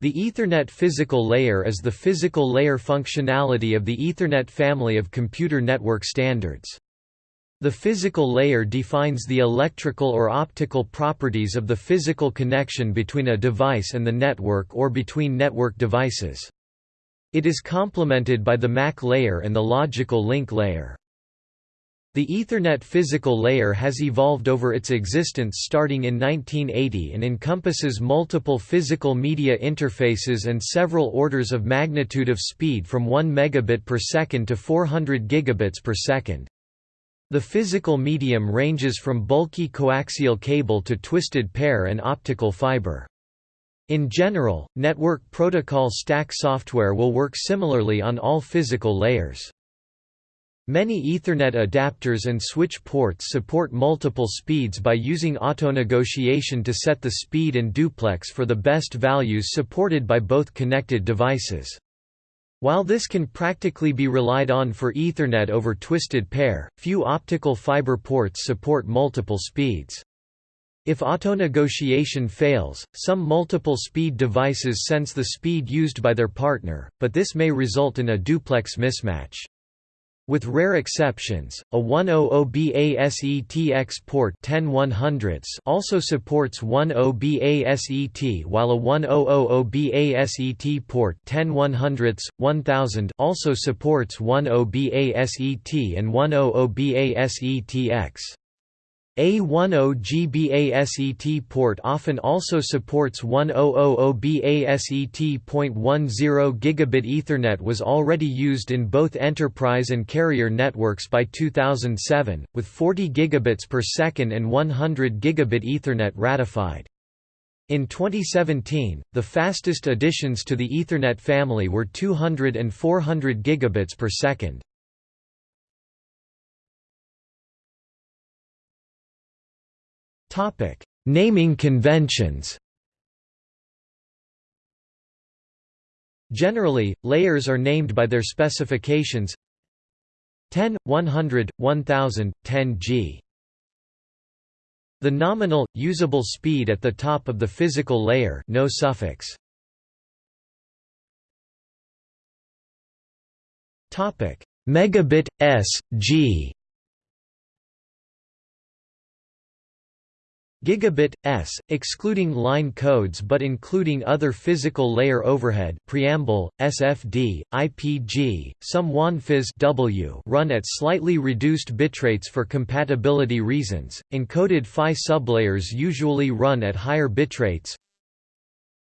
The Ethernet physical layer is the physical layer functionality of the Ethernet family of computer network standards. The physical layer defines the electrical or optical properties of the physical connection between a device and the network or between network devices. It is complemented by the MAC layer and the logical link layer. The Ethernet physical layer has evolved over its existence starting in 1980 and encompasses multiple physical media interfaces and several orders of magnitude of speed from 1 megabit per second to 400 gigabits per second. The physical medium ranges from bulky coaxial cable to twisted pair and optical fiber. In general, network protocol stack software will work similarly on all physical layers. Many Ethernet adapters and switch ports support multiple speeds by using auto-negotiation to set the speed and duplex for the best values supported by both connected devices. While this can practically be relied on for Ethernet over twisted pair, few optical fiber ports support multiple speeds. If auto-negotiation fails, some multiple speed devices sense the speed used by their partner, but this may result in a duplex mismatch. With rare exceptions, a 100BASET port 10 also supports 10BASET while a 1000BASET port 10 1000 also supports 10BASET and 100BASETX. A10GBASET port often also supports 1000BASET.10 gigabit Ethernet was already used in both enterprise and carrier networks by 2007, with 40 gigabits per second and 100 gigabit Ethernet ratified. In 2017, the fastest additions to the Ethernet family were 200 and 400 gigabits per second. Topic: Naming conventions. Generally, layers are named by their specifications 10, 100, 1000, 10G. The nominal, usable speed at the top of the physical layer no suffix. Megabit, s, g Gigabit s, excluding line codes but including other physical layer overhead preamble, SFD, IPG, some WAN-PHYs W run at slightly reduced bitrates for compatibility reasons. Encoded PHY sublayers usually run at higher bitrates.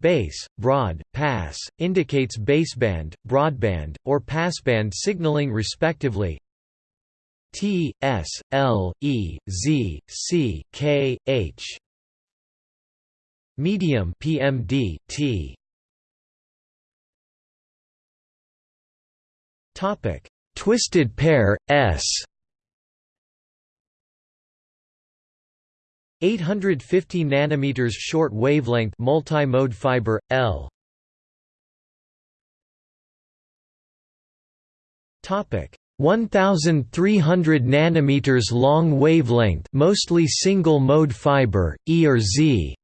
Base, broad, pass, indicates baseband, broadband, or passband signaling respectively. T S L E Z C K H. Medium PMD T. Topic. Twisted pair S. 850 nanometers short wavelength multi-mode fiber L. Topic 1300 nanometers long wavelength mostly single mode fiber E or Z.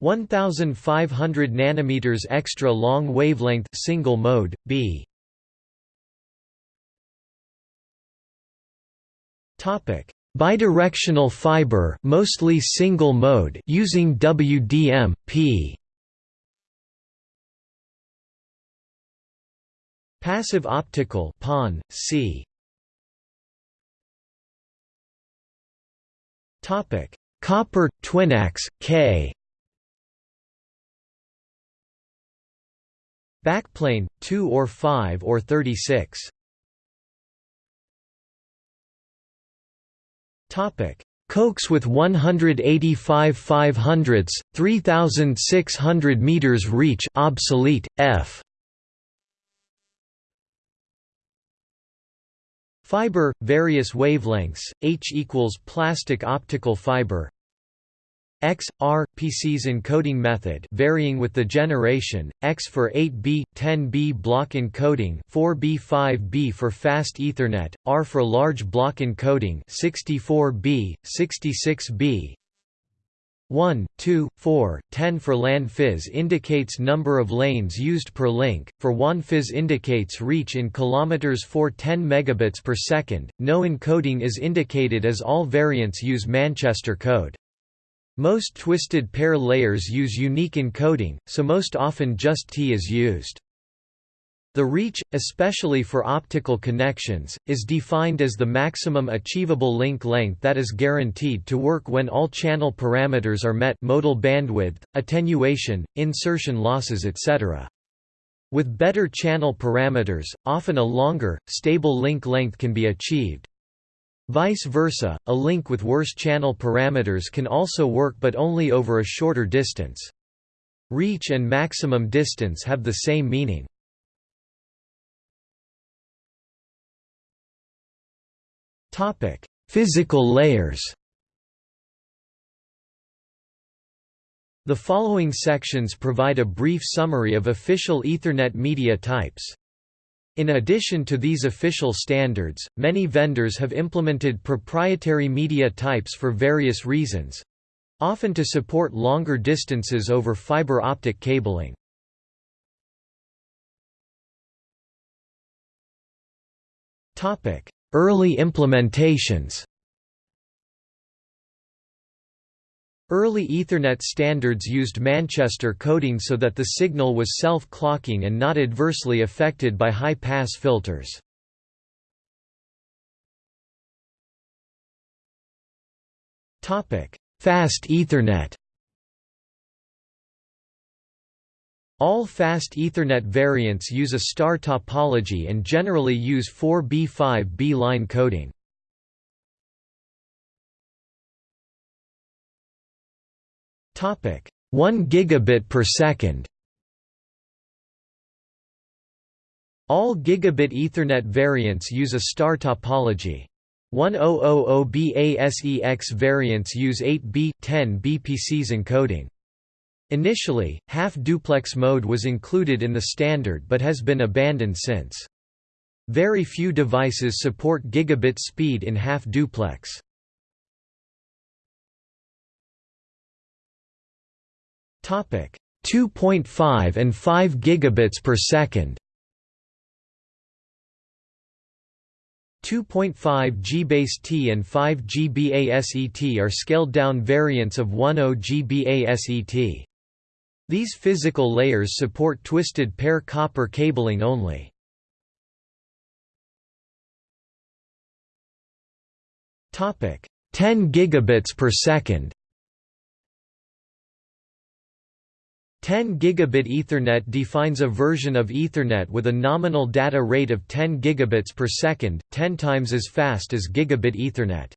1500 nanometers extra long wavelength single mode B. Topic. Bidirectional fiber mostly single mode using WDM P Passive optical PON, C. Topic: Copper Twinax K. Backplane 2 or 5 or 36. Topic: Coax with 185 500ths, 3600 meters reach obsolete F. Fiber, various wavelengths, H equals plastic optical fiber. X, R, PCS encoding method varying with the generation, X for 8B, 10B block encoding 4B 5B for fast Ethernet, R for large block encoding 64B, 66B 1, 2, 4, 10 for LAN PHYs indicates number of lanes used per link, for WAN PHYs indicates reach in kilometers for 10 megabits per second. No encoding is indicated as all variants use Manchester code. Most twisted pair layers use unique encoding, so most often just T is used. The reach, especially for optical connections, is defined as the maximum achievable link length that is guaranteed to work when all channel parameters are met modal bandwidth, attenuation, insertion losses etc. With better channel parameters, often a longer, stable link length can be achieved. Vice versa, a link with worse channel parameters can also work but only over a shorter distance. Reach and maximum distance have the same meaning. Topic: Physical layers. The following sections provide a brief summary of official Ethernet media types. In addition to these official standards, many vendors have implemented proprietary media types for various reasons often to support longer distances over fiber optic cabling. Topic: Early implementations Early Ethernet standards used Manchester coding so that the signal was self-clocking and not adversely affected by high-pass filters. Fast Ethernet All fast Ethernet variants use a star topology and generally use 4B5B line coding. Topic 1 gigabit per second. All gigabit Ethernet variants use a star topology. 1000BASEX variants use 8B 10 BPCs encoding. Initially, half-duplex mode was included in the standard but has been abandoned since. Very few devices support gigabit speed in half-duplex. Topic 2.5 and 5 gigabits per second. 2.5 GBASE-T and 5 GBASE-T are scaled-down variants of 10 GBASE-T. These physical layers support twisted pair copper cabling only. Topic 10 gigabits per second. 10 gigabit Ethernet defines a version of Ethernet with a nominal data rate of 10 gigabits per second, 10 times as fast as gigabit Ethernet.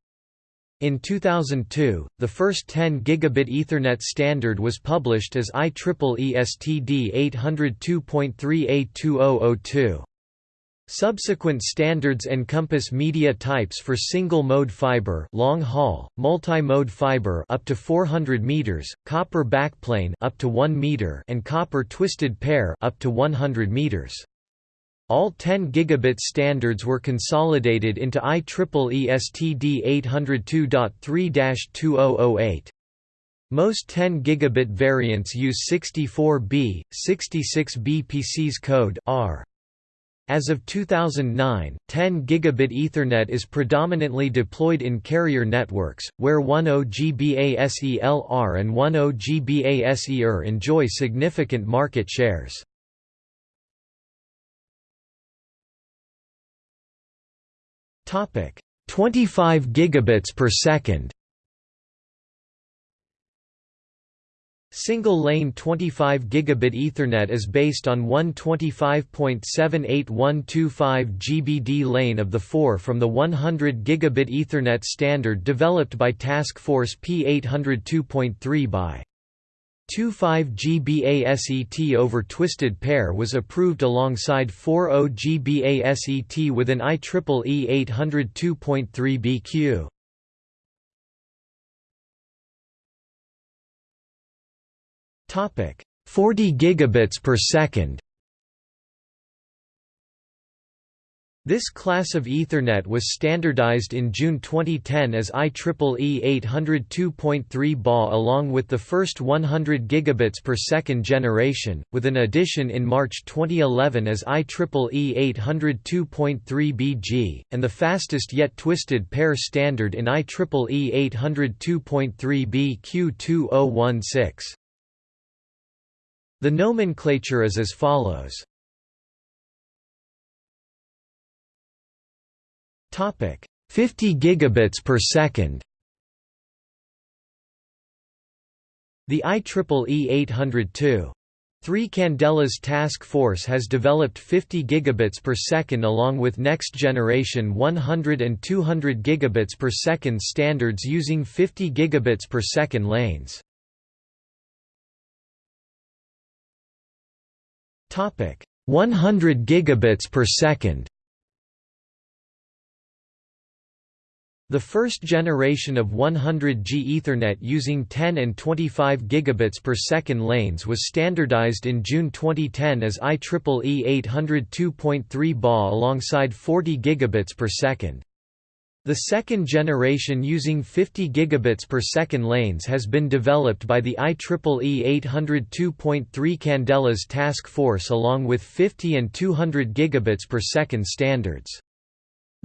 In 2002, the first 10 gigabit Ethernet standard was published as IEEE STD 802.3A2002. Subsequent standards encompass media types for single-mode fiber, long-haul, multi-mode fiber up to 400 meters, copper backplane up to 1 meter, and copper twisted pair up to 100 meters. All 10 gigabit standards were consolidated into IEEE STD 802.3-2008. Most 10 gigabit variants use 64B, 66B PCS code R. As of 2009, 10 gigabit Ethernet is predominantly deployed in carrier networks, where 10GBASE-LR and 10GBASE-ER enjoy significant market shares. 25 gigabits per second. Single-lane 25 gigabit Ethernet is based on one 25.78125 GBD lane of the 4 from the 100 gigabit Ethernet standard developed by Task Force P802.3 by 25 GBASET over twisted pair was approved alongside 40 GBASET within IEEE 802.3 BQ. Topic 40 gigabits per second This class of Ethernet was standardized in June 2010 as IEEE 802.3 BA along with the first 100 gigabits per second generation, with an addition in March 2011 as IEEE 802.3 BG, and the fastest yet twisted pair standard in IEEE 802.3 BQ2016. The nomenclature is as follows. Topic 50 gigabits per second. The IEEE 802.3 Candela's Task Force has developed 50 gigabits per second along with next generation 100 and 200 gigabits per second standards using 50 gigabits per second lanes. Topic 100 gigabits per second. The first generation of 100G Ethernet using 10 and 25 gigabits per second lanes was standardized in June 2010 as IEEE 802.3 BA alongside 40 gigabits per second. The second generation using 50 gigabits per second lanes has been developed by the IEEE 802.3 Candelas task force along with 50 and 200 gigabits per second standards.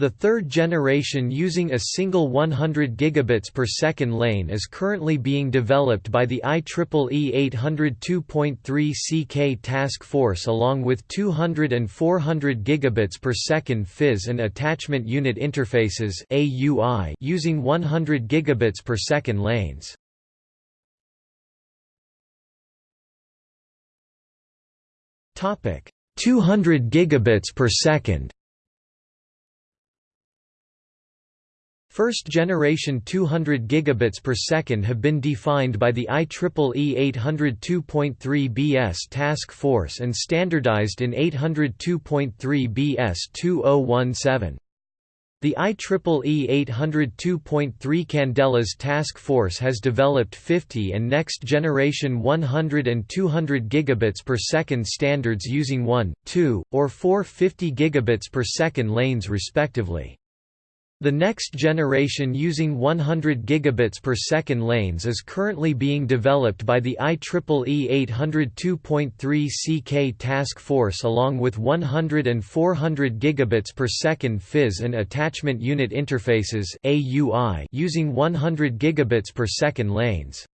The third generation using a single 100 gigabits per second lane is currently being developed by the IEEE 802.3 CK task force along with 200 and 400 gigabits per second PHYs and attachment unit interfaces AUI using 100 gigabits per second lanes. Topic 200 gigabits per second First generation 200 gigabits per second have been defined by the IEEE 802.3 BS task force and standardized in 802.3 BS 2017. The IEEE 802.3 Candelas task force has developed 50 and next generation 100 and 200 gigabits per second standards using 1, 2, or 4 50 gigabits per second lanes respectively. The next generation using 100 gigabits per second lanes is currently being developed by the IEEE 802.3 CK task force along with 100 and 400 gigabits per second PHYs and attachment unit interfaces AUI using 100 gigabits per second lanes.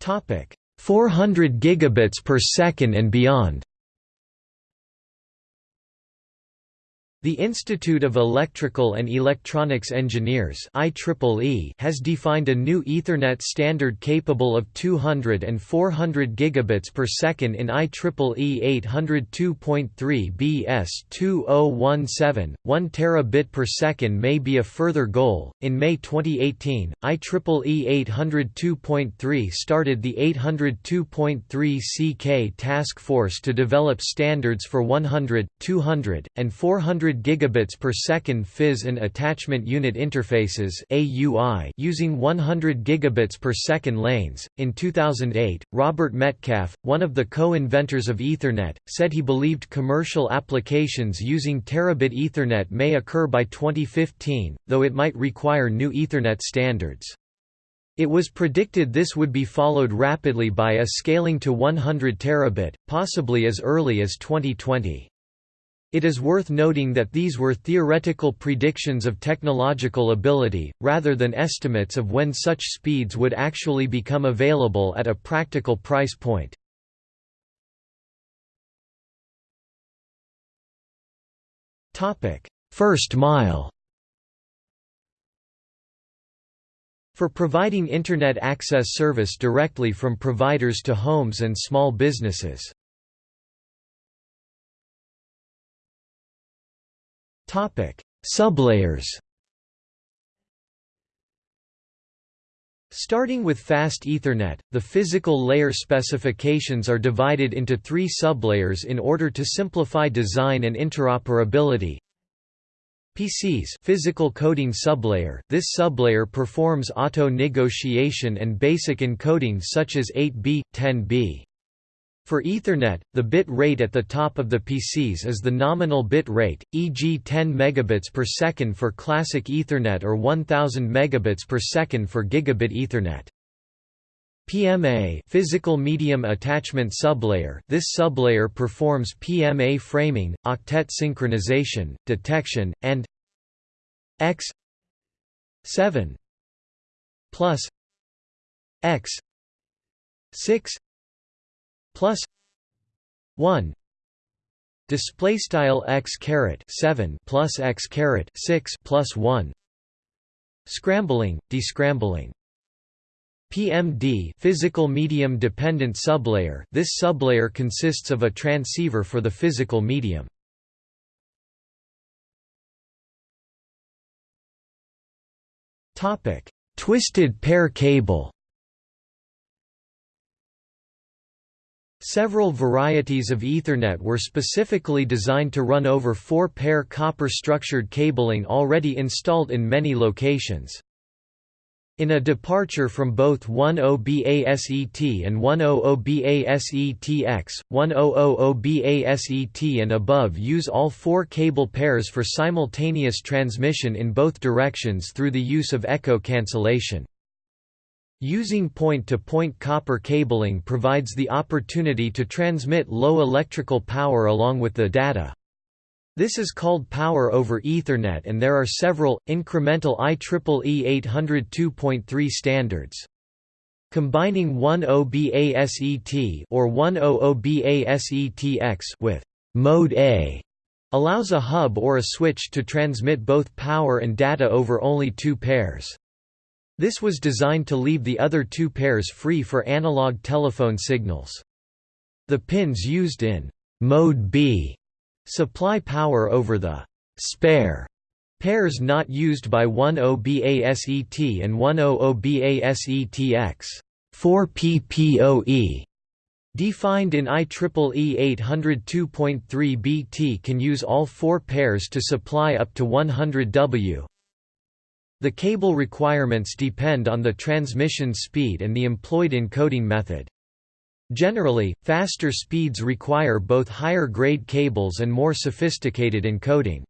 Topic 400 gigabits per second and beyond. The Institute of Electrical and Electronics Engineers IEEE has defined a new Ethernet standard capable of 200 and 400 gigabits per second in IEEE 802.3 BS 2017. 1 terabit per second may be a further goal. In May 2018, IEEE 802.3 started the 802.3 CK task force to develop standards for 100, 200, and 400 100 gigabits per second PHYs and attachment unit interfaces (AUI) using 100 gigabits per second lanes. In 2008, Robert Metcalfe, one of the co-inventors of Ethernet, said he believed commercial applications using terabit Ethernet may occur by 2015, though it might require new Ethernet standards. It was predicted this would be followed rapidly by a scaling to 100 terabit, possibly as early as 2020. It is worth noting that these were theoretical predictions of technological ability, rather than estimates of when such speeds would actually become available at a practical price point. First mile For providing Internet access service directly from providers to homes and small businesses. Topic: Sublayers. Starting with Fast Ethernet, the physical layer specifications are divided into three sublayers in order to simplify design and interoperability. PCS physical coding sublayer This sublayer performs auto-negotiation and basic encoding such as 8B, 10B. For Ethernet, the bit rate at the top of the PCS is the nominal bit rate, e.g. 10 megabits per second for classic Ethernet or 1000 megabits per second for gigabit Ethernet. PMA physical medium attachment sublayer This sublayer performs PMA framing, octet synchronization, detection, and X 7 plus X 6 plus 1 display style x caret 7 plus x caret 6 plus 1 scrambling descrambling. PMD physical medium dependent sublayer. This sublayer consists of a transceiver for the physical medium. Topic twisted pair cable Several varieties of Ethernet were specifically designed to run over four-pair copper-structured cabling already installed in many locations. In a departure from both 10BASET and 100BASETX, 1000BASET and above use all four cable pairs for simultaneous transmission in both directions through the use of echo cancellation. Using point-to-point -point copper cabling provides the opportunity to transmit low electrical power along with the data. This is called Power over Ethernet and there are several, incremental IEEE 802.3 standards. Combining 10BASET or 100BASETX with Mode A allows a hub or a switch to transmit both power and data over only two pairs. This was designed to leave the other two pairs free for analog telephone signals. The pins used in Mode B supply power over the spare pairs not used by 10BASET and 100BASETX 4PPoE Defined in IEEE 802.3 BT can use all four pairs to supply up to 100 W the cable requirements depend on the transmission speed and the employed encoding method. Generally, faster speeds require both higher-grade cables and more sophisticated encoding.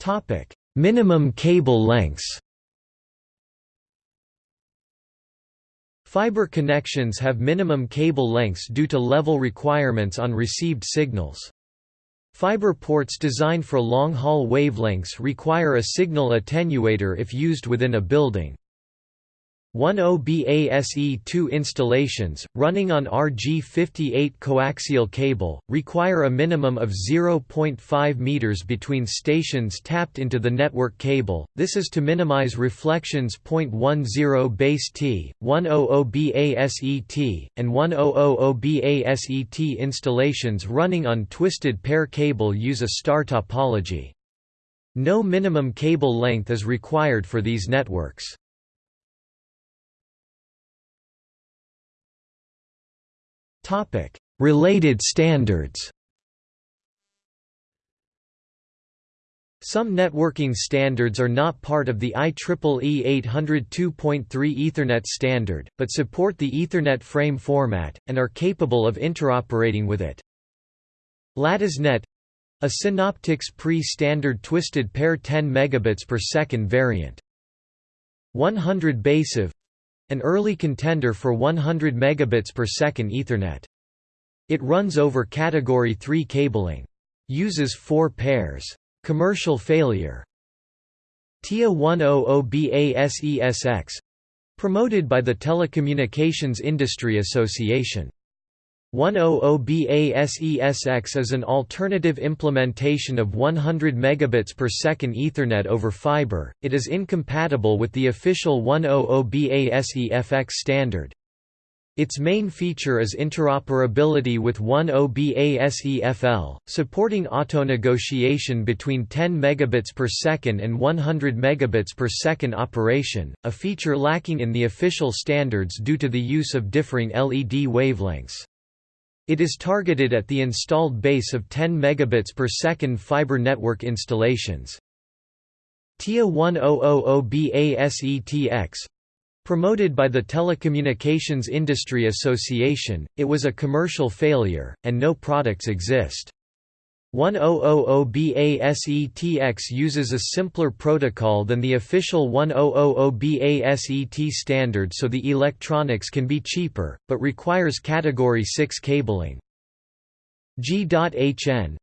Topic: Minimum cable lengths Fiber connections have minimum cable lengths due to level requirements on received signals. Fiber ports designed for long-haul wavelengths require a signal attenuator if used within a building. 10BASE-2 installations, running on RG58 coaxial cable, require a minimum of 0.5 meters between stations tapped into the network cable, this is to minimize reflections. 0.10 base T, 100BASET, and 1000BASET installations running on twisted pair cable use a star topology. No minimum cable length is required for these networks. Topic: Related standards. Some networking standards are not part of the IEEE 802.3 Ethernet standard, but support the Ethernet frame format, and are capable of interoperating with it. LattisNet a SynOptics pre-standard twisted pair 10 megabits per second variant. 100 BASEV an early contender for 100 megabits per second Ethernet. It runs over Category 3 cabling. Uses four pairs. Commercial failure TIA 100BASESX promoted by the Telecommunications Industry Association 100BASESX is an alternative implementation of 100 megabits per second Ethernet over fiber. It is incompatible with the official 100BASEFX standard. Its main feature is interoperability with 10BASEFL, supporting auto-negotiation between 10 megabits per second and 100 megabits per second operation, a feature lacking in the official standards due to the use of differing LED wavelengths. It is targeted at the installed base of 10 megabits per second fiber network installations. TIA 1000BASETX Promoted by the Telecommunications Industry Association, it was a commercial failure, and no products exist. 1000BASETX uses a simpler protocol than the official 1000BASET standard so the electronics can be cheaper, but requires Category 6 cabling. G.HN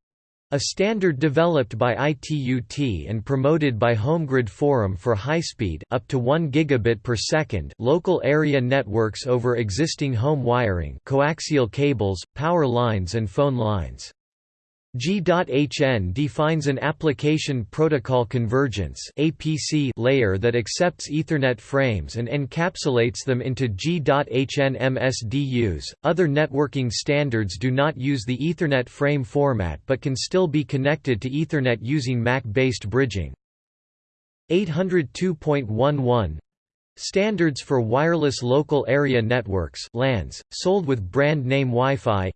a standard developed by ITUT and promoted by HomeGrid Forum for high-speed up to 1 gigabit per second local area networks over existing home wiring coaxial cables, power lines and phone lines. G.HN defines an application protocol convergence (APC) layer that accepts Ethernet frames and encapsulates them into G.HN MSDUs. Other networking standards do not use the Ethernet frame format but can still be connected to Ethernet using MAC-based bridging. 802.11 Standards for wireless local area networks (LANs), sold with brand name Wi-Fi.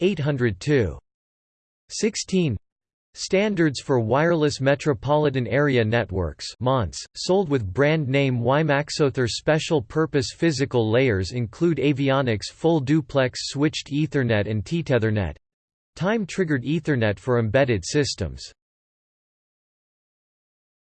802 16 Standards for Wireless Metropolitan Area Networks sold with brand name WiMAXoTHR Special Purpose Physical layers include avionics Full Duplex Switched Ethernet and Tethernet—time-triggered Ethernet for embedded systems